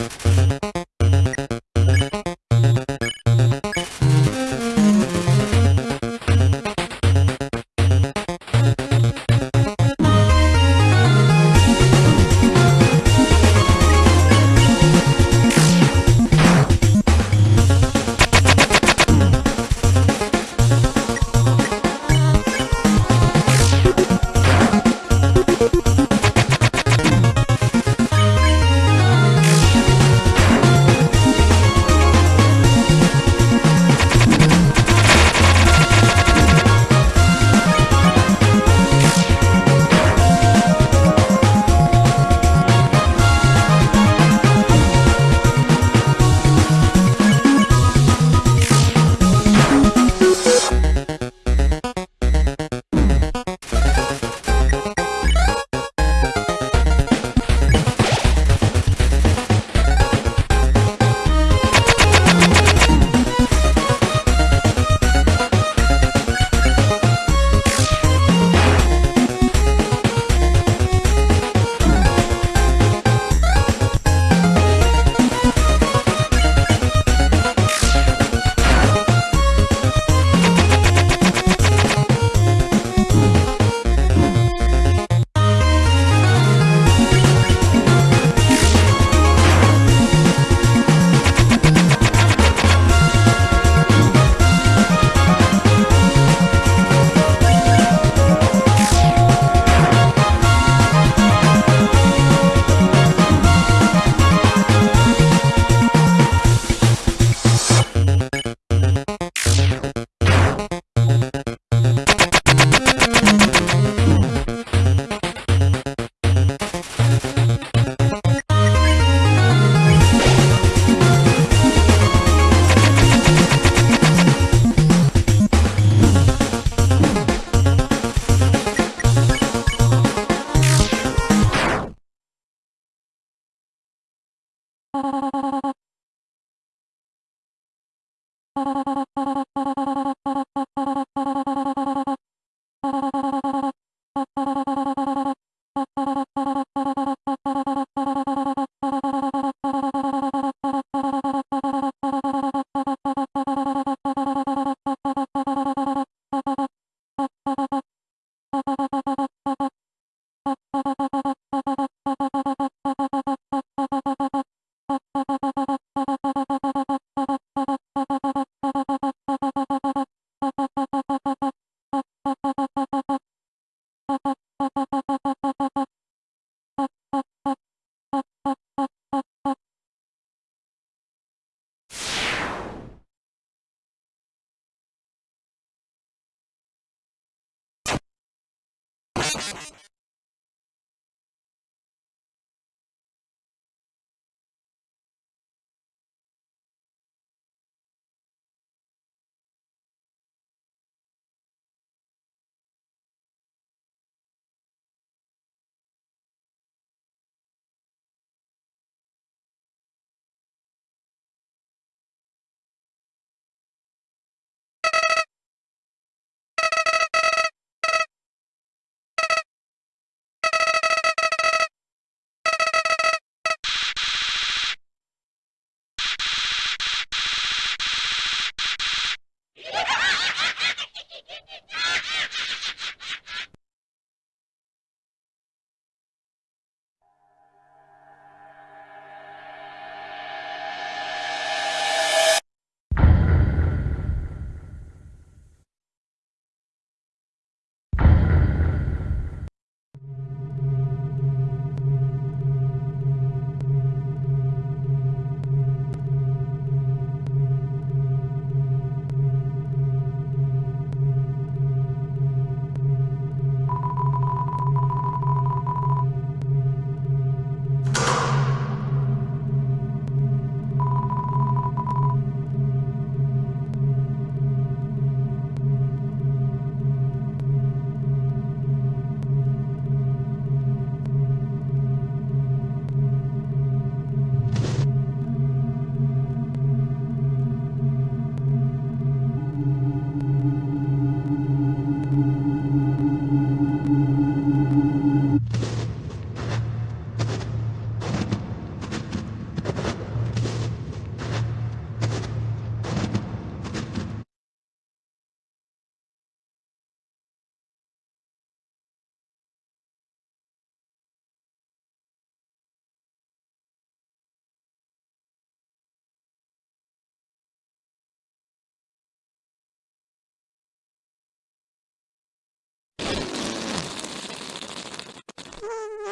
you. Bye.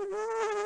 Oh,